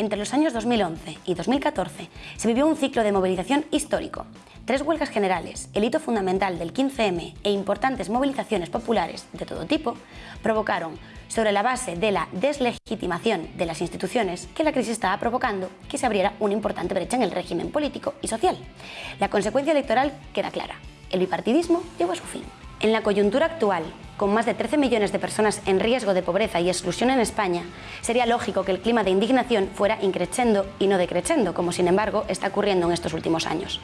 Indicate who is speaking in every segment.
Speaker 1: Entre los años 2011 y 2014 se vivió un ciclo de movilización histórico. Tres huelgas generales, el hito fundamental del 15M e importantes movilizaciones populares de todo tipo provocaron, sobre la base de la deslegitimación de las instituciones que la crisis estaba provocando, que se abriera una importante brecha en el régimen político y social. La consecuencia electoral queda clara. El bipartidismo llegó a su fin. En la coyuntura actual, con más de 13 millones de personas en riesgo de pobreza y exclusión en España, sería lógico que el clima de indignación fuera increciendo y no decreciendo, como sin embargo está ocurriendo en estos últimos años.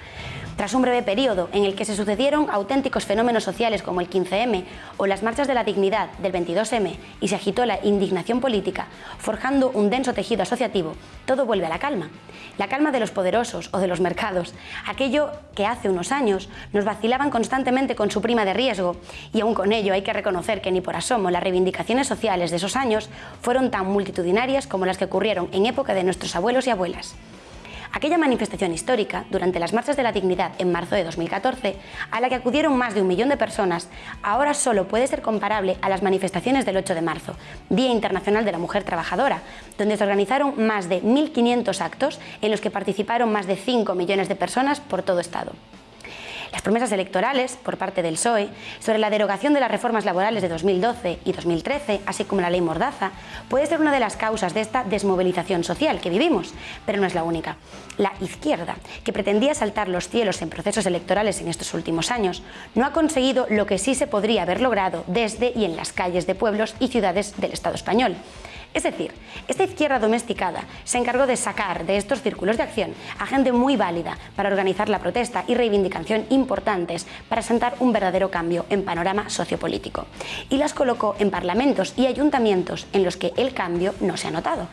Speaker 1: Tras un breve periodo en el que se sucedieron auténticos fenómenos sociales como el 15M o las marchas de la dignidad del 22M y se agitó la indignación política, forjando un denso tejido asociativo, todo vuelve a la calma. La calma de los poderosos o de los mercados, aquello que hace unos años nos vacilaban constantemente con su prima de riesgo y aún con ello hay que reconocer que ni por asomo las reivindicaciones sociales de esos años fueron tan multitudinarias como las que ocurrieron en época de nuestros abuelos y abuelas. Aquella manifestación histórica, durante las Marchas de la Dignidad en marzo de 2014, a la que acudieron más de un millón de personas, ahora solo puede ser comparable a las manifestaciones del 8 de marzo, Día Internacional de la Mujer Trabajadora, donde se organizaron más de 1.500 actos en los que participaron más de 5 millones de personas por todo Estado. Las promesas electorales por parte del PSOE sobre la derogación de las reformas laborales de 2012 y 2013, así como la ley Mordaza, puede ser una de las causas de esta desmovilización social que vivimos, pero no es la única. La izquierda, que pretendía saltar los cielos en procesos electorales en estos últimos años, no ha conseguido lo que sí se podría haber logrado desde y en las calles de pueblos y ciudades del Estado español, es decir, esta izquierda domesticada se encargó de sacar de estos círculos de acción a gente muy válida para organizar la protesta y reivindicación importantes para sentar un verdadero cambio en panorama sociopolítico. Y las colocó en parlamentos y ayuntamientos en los que el cambio no se ha notado.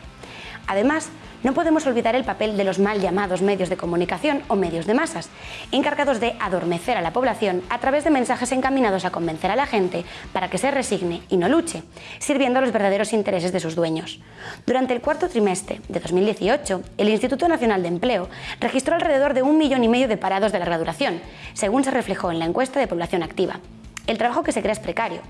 Speaker 1: Además, no podemos olvidar el papel de los mal llamados medios de comunicación o medios de masas, encargados de adormecer a la población a través de mensajes encaminados a convencer a la gente para que se resigne y no luche, sirviendo a los verdaderos intereses de sus dueños. Durante el cuarto trimestre de 2018, el Instituto Nacional de Empleo registró alrededor de un millón y medio de parados de larga duración, según se reflejó en la encuesta de población activa. El trabajo que se crea es precario.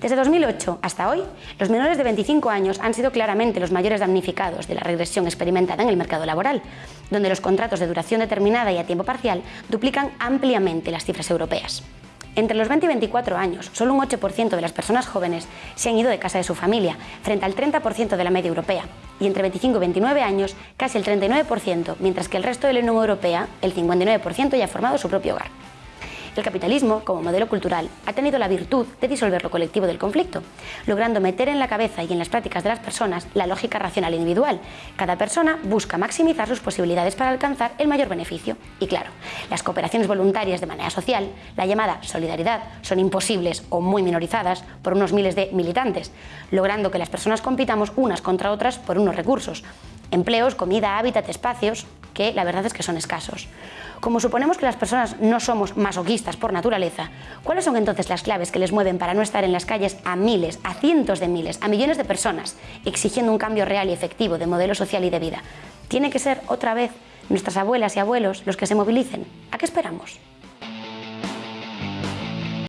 Speaker 1: Desde 2008 hasta hoy, los menores de 25 años han sido claramente los mayores damnificados de la regresión experimentada en el mercado laboral, donde los contratos de duración determinada y a tiempo parcial duplican ampliamente las cifras europeas. Entre los 20 y 24 años, solo un 8% de las personas jóvenes se han ido de casa de su familia, frente al 30% de la media europea, y entre 25 y 29 años, casi el 39%, mientras que el resto de la Unión Europea, el 59%, ya ha formado su propio hogar. El capitalismo, como modelo cultural, ha tenido la virtud de disolver lo colectivo del conflicto, logrando meter en la cabeza y en las prácticas de las personas la lógica racional individual. Cada persona busca maximizar sus posibilidades para alcanzar el mayor beneficio. Y claro, las cooperaciones voluntarias de manera social, la llamada solidaridad, son imposibles o muy minorizadas por unos miles de militantes, logrando que las personas compitamos unas contra otras por unos recursos, empleos, comida, hábitat, espacios, que la verdad es que son escasos. Como suponemos que las personas no somos masoquistas por naturaleza, ¿cuáles son entonces las claves que les mueven para no estar en las calles a miles, a cientos de miles, a millones de personas, exigiendo un cambio real y efectivo de modelo social y de vida? ¿Tiene que ser otra vez nuestras abuelas y abuelos los que se movilicen? ¿A qué esperamos?